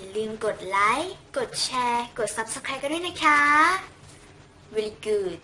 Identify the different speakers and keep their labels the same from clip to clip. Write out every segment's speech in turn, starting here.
Speaker 1: อย่าลืมกดไลค์ กดแชร์ กด Subscribe กันด้วยนะคะ very good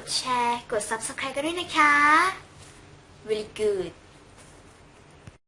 Speaker 1: ดแชร์ กด Subscribe กันด้วยนะคะ really good